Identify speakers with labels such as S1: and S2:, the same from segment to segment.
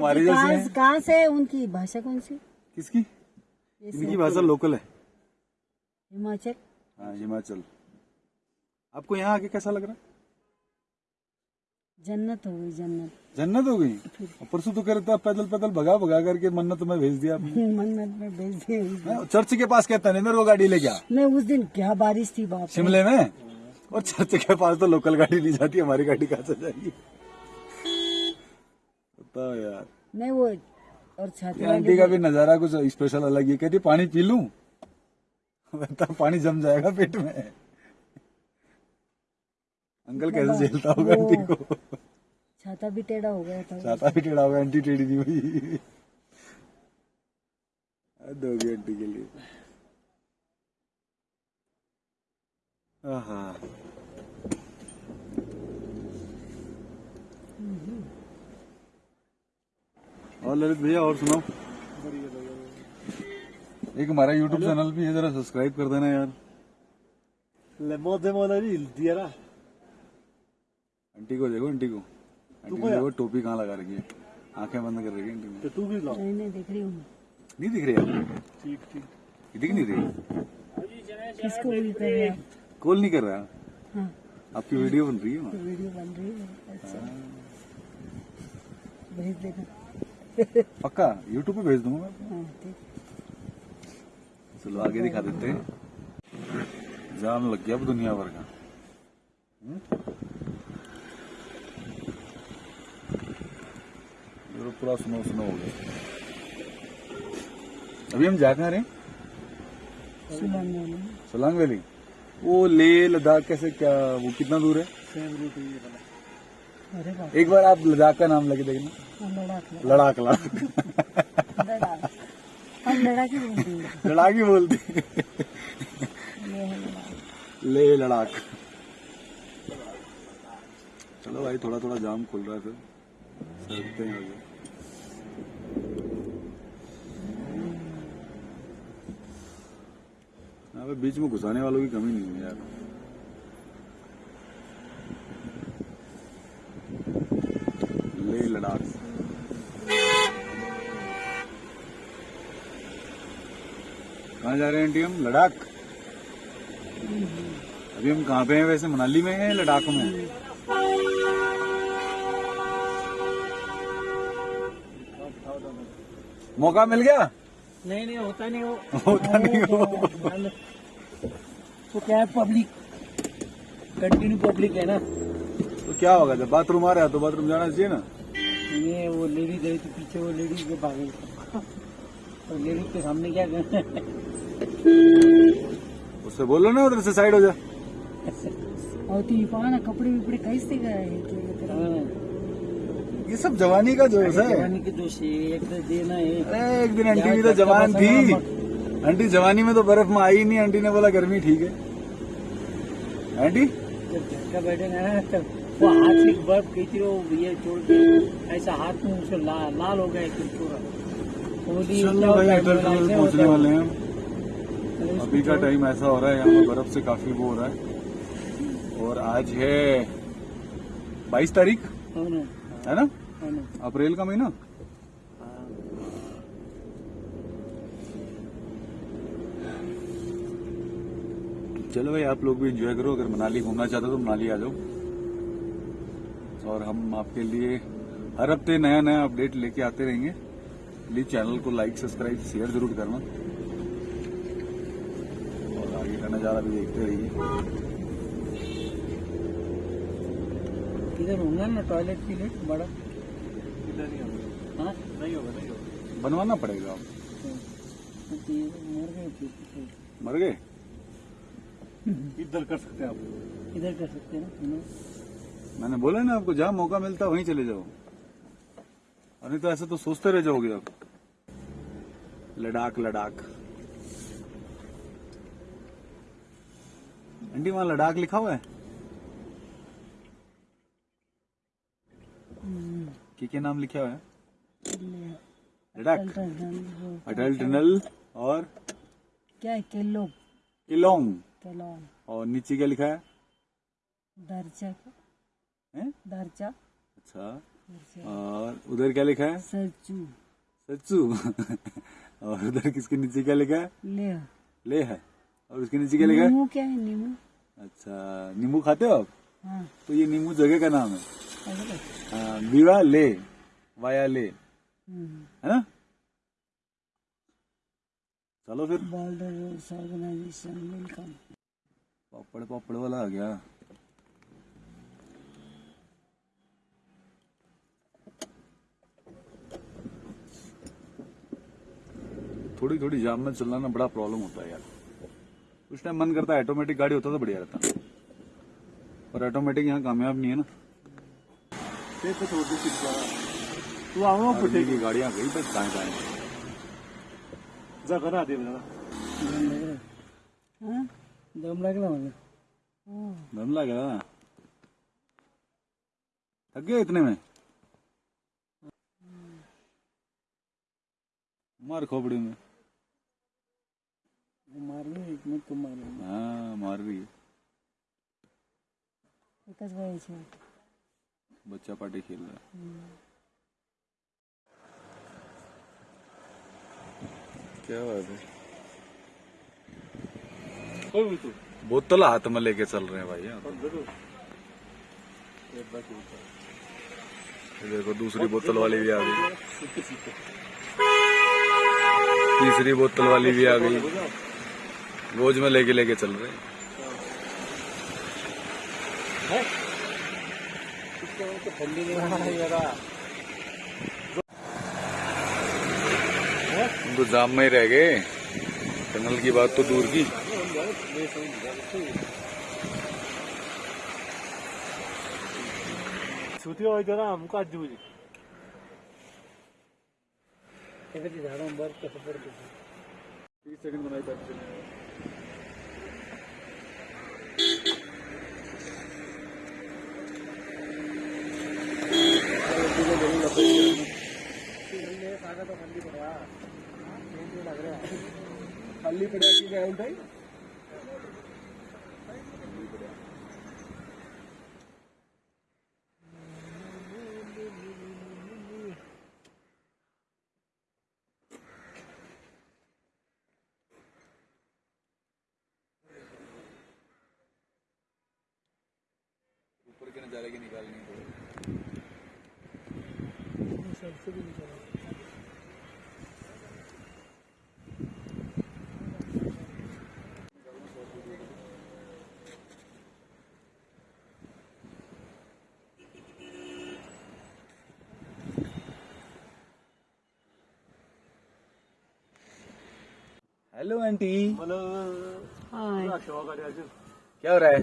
S1: तुम्हारी जैसे
S2: कहाँ से है? उनकी भाषा कौन सी?
S1: किसकी? इनकी भाषा लोकल है।
S2: हिमाचल।
S1: हाँ हिमाचल। आपको यहाँ आके कैसा लग रहा है?
S2: जन्नत हो गई जन्नत।
S1: जन्नत हो गई? परसों तो करता पैदल पैदल भगा भगा करके मन्नत में भेज दिया
S2: मन्नत में भेज उस
S1: हाँ, चर्च के पास कहता नहीं मेरे को गाड़ी ले गया
S2: नहीं उस दिन क्या बारिश थी बाप
S1: शिमले में? और चर्च के पास तो लोकल गाड़ी नहीं जाती हमारी गाड़ी कहाँ से जाएगी? बताओ यार।
S2: नहीं वो और छाती
S1: आंटी का भी नज़ारा कुछ स्पेशल अलग ही कहती पानी पी लूँ? बता पानी जम जाएगा पेट में। अंकल कैसे झेलता होगा आंटी को?
S2: छाता भी टेढ़ा हो गया था।
S1: चाहता भी टेढ़ा होगा आंटी टेढ़ी थी भाई हद होगी आंटी के लिए। आहा। और ललित भैया और सुनाओ। एक हमारा यूट्यूब चैनल भी है जरा सब्सक्राइब कर देना यार।
S3: Le mode modeli diera.
S1: Aunty को देखो आंटी को। आंटी को देखो टोपी कहाँ लगा रखी है। आँखें बंद कर रखी है आंटी ने।
S3: तो तू भी लाओ।
S2: नहीं नहीं देख रही हूँ
S1: नहीं दिख रही आपको
S3: ठीक ठीक।
S1: दिख नहीं रही।
S2: किसको भी कर रहे हैं?
S1: कॉल नहीं कर रहा?
S2: हाँ।
S1: आपकी वीडियो बन रही है
S2: वीडियो बन रही है अच्छा। भेज देना।
S1: पक्का? यूट्यूब पे भेज दूँगा।
S2: हाँ
S1: चलो आगे दिखा देते हैं। जाम लग गया अब दुनिया भर का। पूरा स्नो स्नो हो गया। अभी हम जा कहाँ रहे
S2: सोलांग वैली।
S1: वो ले लद्दाख कैसे क्या वो कितना दूर है? एक बार आप लद्दाख का नाम लेके देखना।
S2: लड़ाक
S1: लड़ाक लड़ाक
S2: ही बोलते हैं।
S1: लड़ाक चलो भाई थोड़ा थोड़ा जाम खुल रहा है फिर। चलते हैं आगे। बीच में घुसाने वालों की कमी नहीं है यार लेह लद्दाख कहाँ जा रहे हैं आंटी हम? लद्दाख। अभी हम कहाँ पे हैं वैसे? मनाली में हैं लद्दाख में मौका मिल गया?
S3: नहीं नहीं होता नहीं वो।
S1: होता नहीं हो
S3: तो क्या है पब्लिक कंटिन्यू पब्लिक है ना?
S1: तो क्या होगा जब बाथरूम आ रहा है तो बाथरूम जाना चाहिए ना?
S3: ये वो लेडी गई थी पीछे वो लेडी के भागे और लेडी के सामने क्या करना है?
S1: उससे बोलो ना उधर से साइड हो जा।
S2: और तू पाना कपड़े विपड़े कैसे गए
S3: हाँ,
S1: ये सब जवानी का जोश है।
S3: जवानी के दोष है एक तो देना है।
S1: एक दिन आंटी भी तो जवान थी। आंटी जवानी में तो बर्फ़ में आई नहीं आंटी ने बोला गर्मी ठीक है। आंटी?
S3: जब बैठेगा ना तब वो हाथ से बर्फ़ खींच रहे हो ये छोड़ के ऐसा हाथ में उसको ला, लाल हो गया पूरा। तो है,
S1: पहुँचने वाले
S3: है।
S1: अभी का टाइम ऐसा हो रहा है, यहाँ पे बर्फ़ से काफ़ी वो हो रहा है। और आज है बाईस तारीख
S3: हाँ ना?
S1: अप्रैल का महीना? चलो भाई, आप लोग भी एंजॉय करो। अगर मनाली घूमना चाहते हो तो मनाली आ जाओ। और हम आपके लिए हर हफ़्ते नया नया अपडेट लेके आते रहेंगे। प्लीज़ चैनल को लाइक सब्सक्राइब शेयर ज़रूर करना। नज़ारा भी देखते रहिए
S3: इधर होगा ना टॉयलेट के लिए? बड़ा। हाँ
S1: नहीं होगा नहीं होगा। बनवाना पड़ेगा। आप
S3: तो मर गए
S1: मर गए?
S3: इधर कर सकते हैं आप। इधर कर सकते हैं ना।
S1: मैंने बोला ना आपको जहाँ मौका मिलता है वहीं चले जाओ। और नहीं तो ऐसे तो सोचते रह जाओगे आप। लद्दाख लद्दाख आंटी वहाँ लद्दाख लिखा हुआ है? क्या क्या नाम लिखा हुआ है? लद्दाख अटल टनल और
S2: क्या है? किलो
S1: किलोंग।
S2: किलो
S1: और नीचे क्या लिखा है?
S2: दर्जा का।
S1: हैं?
S2: दर्जा।
S1: अच्छा। और उधर क्या लिखा है?
S2: सच्चू
S1: सच्चू और उधर किसके नीचे क्या लिखा है?
S2: ले
S1: ले है। और उसके नीचे क्या लिखा है?
S2: नींबू क्या है? नींबू।
S1: अच्छा नींबू खाते हो आप?
S2: हाँ।
S1: तो ये नींबू जगह का नाम है। हाँ, बीवा ले वाया ले।
S2: हम्म।
S1: है ना? चलो फिर। पापड़ पापड़ वाला आ गया। थोड़ी थोड़ी जाम में चलना ना बड़ा प्रॉब्लम होता है यार। उस टाइम मन करता है ऑटोमेटिक गाड़ी होता तो बढ़िया रहता। पर ऑटोमेटिक यहाँ कामयाब नहीं है ना।
S3: तू आओ
S1: आदमी की गाड़ियाँ गई बस दाएँ दाएँ।
S3: जा करा दे मला
S2: हाँ?
S3: दम लागला मला
S1: दम लग रहा ना थक गए इतने में? मार खोपड़ी में।
S3: मार रही तुम मार
S1: हाँ। है बच्चा पार्टी खेल रहा है। क्या बात है
S3: कोई तू।
S1: बोतल हाथ में लेके चल रहे हैं भाई यहाँ तो। ये देखो दूसरी बोतल वाली भी आ गई। तीसरी बोतल वाली भी आ गई। रोज में लेके लेके चल रहे हैं।
S3: जरा
S1: हम तो जाम में ही रह गए। टनल की बात तो दूर की।
S3: छुट्टी हो जरा हमको आज त्याच्याची झाडं बर्फ़ कसं पडते
S1: तीस सेकंड बनाई करते
S3: खाली पड़ा। की क्या म्हणताय
S1: के नजारे की निकालनी पड़े
S3: सबसे भी निकला
S1: हेलो आंटी
S2: हाय
S1: क्या हो रहा है?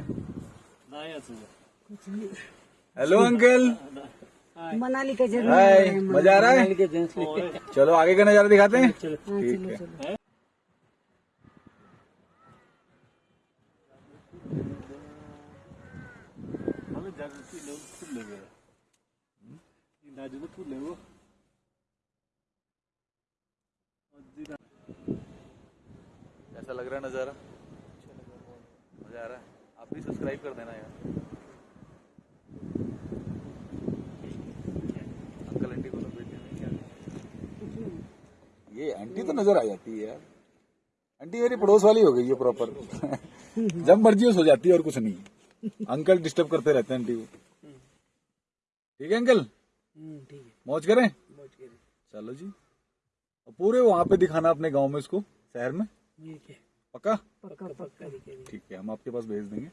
S3: नाही
S2: कुछ नहीं।
S1: हेलो अंकल
S2: मनाली का
S1: हाय मज़ा आ रहा है? चलो आगे का नज़ारा दिखाते हैं? ठीक है
S3: हो।
S1: कैसा लग रहा है नज़ारा। मज़ा आ रहा है। आप भी सब्सक्राइब कर देना यार अंकल आंटी को तो भेज देना क्या ये आंटी तो नज़र आ जाती है यार। आंटी मेरी पड़ोस वाली हो गई है प्रॉपर जब मर्ज़ी हो जाती है और कुछ नहीं। अंकल डिस्टर्ब करते रहते हैं आंटी को। ठीक है अंकल?
S3: ठीक है।
S1: मौज करें? चलो जी। पूरे वहाँ पे दिखाना अपने गाँव में इसको शहर में?
S3: ठीक है।
S1: पक्का?
S3: पक्का पक्का
S1: ठीक है हम आपके पास भेज देंगे।